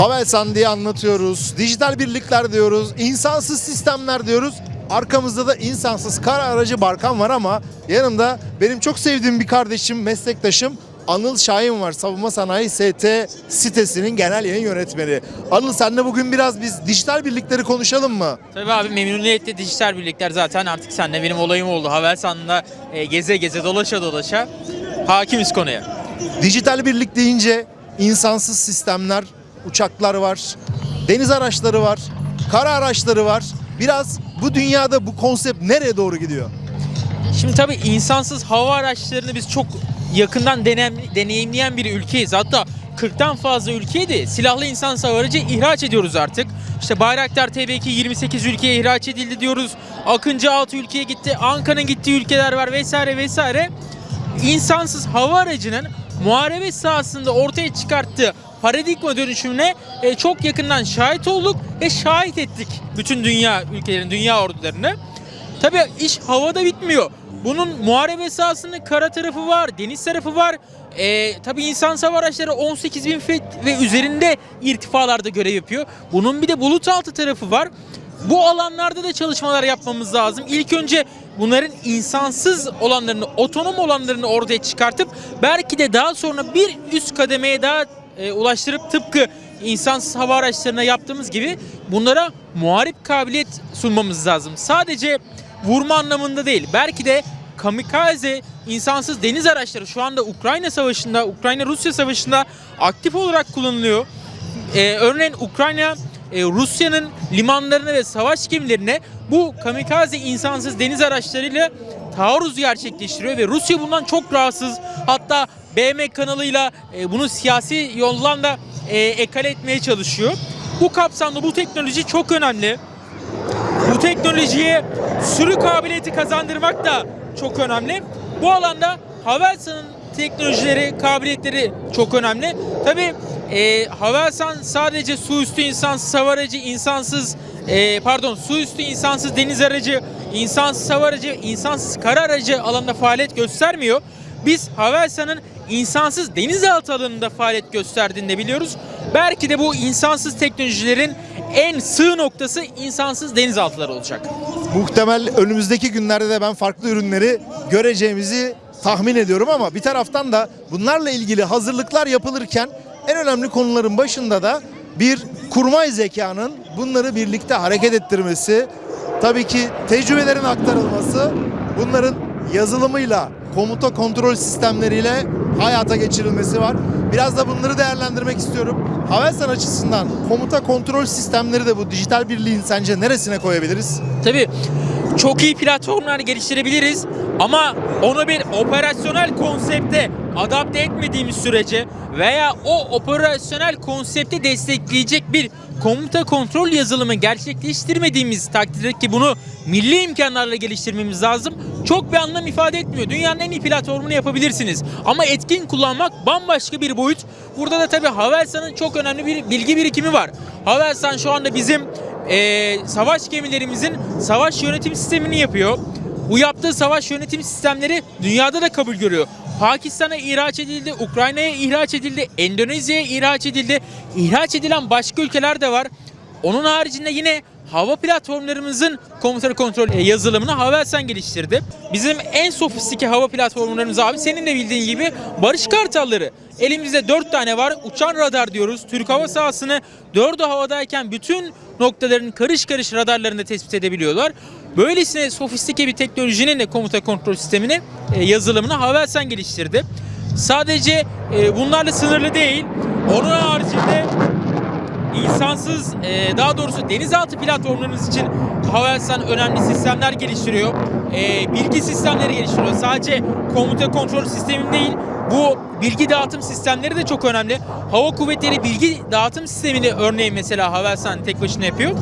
Havelsan diye anlatıyoruz. Dijital birlikler diyoruz. insansız sistemler diyoruz. Arkamızda da insansız kara aracı Barkan var ama yanımda benim çok sevdiğim bir kardeşim, meslektaşım Anıl Şahin var. Savunma Sanayi ST sitesinin genel yayın yönetmeni. Anıl senle bugün biraz biz dijital birlikleri konuşalım mı? Tabii abi memnuniyetle dijital birlikler zaten artık seninle benim olayım oldu. Havelsan'da e, geze geze dolaşa dolaşa hakimiz konuya. Dijital birlik deyince insansız sistemler, uçaklar var, deniz araçları var, kara araçları var. Biraz bu dünyada bu konsept nereye doğru gidiyor? Şimdi tabii insansız hava araçlarını biz çok yakından deneyimleyen bir ülkeyiz. Hatta 40'tan fazla ülkeye de silahlı insansız hava aracı ihraç ediyoruz artık. İşte Bayraktar TB2 28 ülkeye ihraç edildi diyoruz. Akıncı 6 ülkeye gitti. Anka'nın gittiği ülkeler var vesaire vesaire. İnsansız hava aracının muharebe sahasında ortaya çıkarttığı paradigma dönüşümüne e, çok yakından şahit olduk ve şahit ettik bütün dünya ülkelerin, dünya ordularını. Tabii iş havada bitmiyor. Bunun muharebe sahasının kara tarafı var, deniz tarafı var. Ee, tabii insan araçları 18 bin fit ve üzerinde irtifalarda görev yapıyor. Bunun bir de bulut altı tarafı var. Bu alanlarda da çalışmalar yapmamız lazım. İlk önce bunların insansız olanlarını, otonom olanlarını ortaya çıkartıp belki de daha sonra bir üst kademeye daha e, ulaştırıp tıpkı insansız hava araçlarına yaptığımız gibi bunlara muharip kabiliyet sunmamız lazım. Sadece vurma anlamında değil. Belki de kamikaze insansız deniz araçları şu anda Ukrayna Savaşı'nda, Ukrayna-Rusya Savaşı'nda aktif olarak kullanılıyor. Ee, örneğin Ukrayna e, Rusya'nın limanlarına ve savaş gemilerine bu kamikaze insansız deniz araçlarıyla taarruz gerçekleştiriyor ve Rusya bundan çok rahatsız. Hatta BM kanalıyla e, bunu siyasi yoldan da e, ekale etmeye çalışıyor. Bu kapsamda bu teknoloji çok önemli. Bu teknolojiye sürü kabiliyeti kazandırmak da çok önemli. Bu alanda Havelsan'ın teknolojileri, kabiliyetleri çok önemli. Tabi e, Havelsan sadece su üstü insansız hava aracı, insansız e, pardon su üstü insansız deniz aracı, insansız hava aracı, insansız kara aracı alanında faaliyet göstermiyor. Biz Havelsan'ın insansız denizaltı alanında faaliyet gösterdiğini de biliyoruz. Belki de bu insansız teknolojilerin en sığ noktası insansız denizaltıları olacak. Muhtemel önümüzdeki günlerde de ben farklı ürünleri göreceğimizi tahmin ediyorum ama bir taraftan da bunlarla ilgili hazırlıklar yapılırken en önemli konuların başında da bir kurmay zekanın bunları birlikte hareket ettirmesi, tabii ki tecrübelerin aktarılması, bunların yazılımıyla, komuta kontrol sistemleriyle hayata geçirilmesi var. Biraz da bunları değerlendirmek istiyorum. Havelsan açısından komuta kontrol sistemleri de bu dijital birliğin sence neresine koyabiliriz? Tabii çok iyi platformlar geliştirebiliriz ama onu bir operasyonel konsepte adapte etmediğimiz sürece veya o operasyonel konsepti destekleyecek bir komuta kontrol yazılımı gerçekleştirmediğimiz takdirde ki bunu milli imkanlarla geliştirmemiz lazım. Çok bir anlam ifade etmiyor. Dünyanın en iyi platformunu yapabilirsiniz. Ama etkin kullanmak bambaşka bir boyut. Burada da tabii Havelsan'ın çok önemli bir bilgi birikimi var. Havelsan şu anda bizim eee, savaş gemilerimizin savaş yönetim sistemini yapıyor. Bu yaptığı savaş yönetim sistemleri dünyada da kabul görüyor. Pakistan'a ihraç edildi, Ukrayna'ya ihraç edildi, Endonezya'ya ihraç edildi. İhraç edilen başka ülkeler de var. Onun haricinde yine hava platformlarımızın komutanı kontrol e, yazılımını Havelsan geliştirdi. Bizim en sofistike hava platformlarımız abi senin de bildiğin gibi Barış Kartalları. Elimizde 4 tane var. Uçan radar diyoruz. Türk hava sahasını 4'ü havadayken bütün noktaların karış karış radarlarında tespit edebiliyorlar. Böylesine sofistike bir teknolojinin de komuta kontrol sistemini e, yazılımını Havelsan geliştirdi. Sadece e, bunlarla sınırlı değil. Onun haricinde insansız e, daha doğrusu denizaltı platformlarınız için Havelsan önemli sistemler geliştiriyor. E, bilgi sistemleri geliştiriyor. Sadece komuta kontrol sistemi değil bu bilgi dağıtım sistemleri de çok önemli. Hava kuvvetleri bilgi dağıtım sistemini örneğin mesela Havelsan tek başına yapıyor.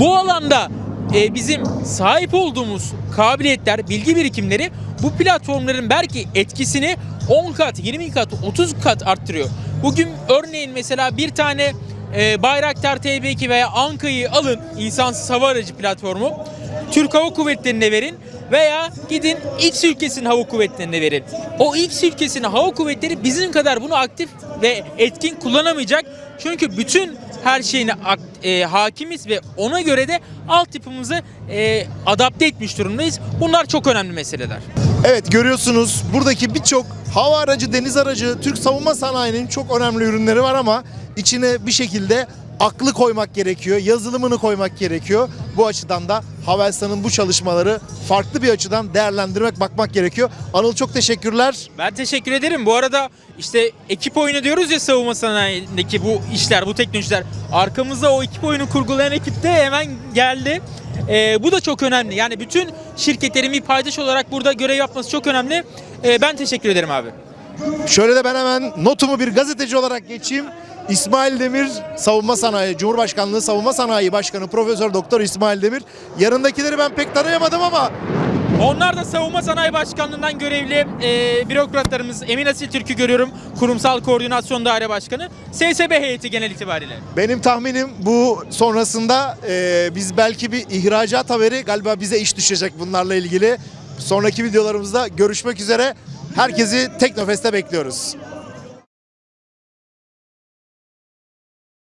Bu alanda e, bizim sahip olduğumuz kabiliyetler, bilgi birikimleri bu platformların belki etkisini 10 kat, 20 kat, 30 kat arttırıyor. Bugün örneğin mesela bir tane e, Bayraktar TB2 veya Anka'yı alın insansız hava aracı platformu. Türk Hava Kuvvetleri'ne verin veya gidin X ülkesinin hava kuvvetlerine verin. O X ülkesinin hava kuvvetleri bizim kadar bunu aktif ve etkin kullanamayacak. Çünkü bütün her şeyine e, hakimiz ve ona göre de altyapımızı e, adapte etmiş durumdayız. Bunlar çok önemli meseleler. Evet görüyorsunuz buradaki birçok hava aracı, deniz aracı, Türk savunma sanayinin çok önemli ürünleri var ama içine bir şekilde aklı koymak gerekiyor, yazılımını koymak gerekiyor. Bu açıdan da Havelsan'ın bu çalışmaları farklı bir açıdan değerlendirmek, bakmak gerekiyor. Anıl çok teşekkürler. Ben teşekkür ederim. Bu arada işte ekip oyunu diyoruz ya savunma sanayindeki bu işler, bu teknolojiler. Arkamızda o ekip oyunu kurgulayan ekip de hemen geldi. Ee, bu da çok önemli. Yani bütün şirketlerin bir paydaş olarak burada görev yapması çok önemli. Ee, ben teşekkür ederim abi. Şöyle de ben hemen notumu bir gazeteci olarak geçeyim. İsmail Demir Savunma Sanayi Cumhurbaşkanlığı Savunma Sanayi Başkanı Profesör Doktor İsmail Demir. Yanındakileri ben pek tanıyamadım ama Onlar da Savunma Sanayi Başkanlığı'ndan görevli e, bürokratlarımız Emin Asil Türk'ü görüyorum. Kurumsal Koordinasyon Daire Başkanı. SSB heyeti genel itibariyle. benim tahminim bu sonrasında e, biz belki bir ihracat haberi galiba bize iş düşecek bunlarla ilgili. Sonraki videolarımızda görüşmek üzere. Herkesi Teknofest'te bekliyoruz.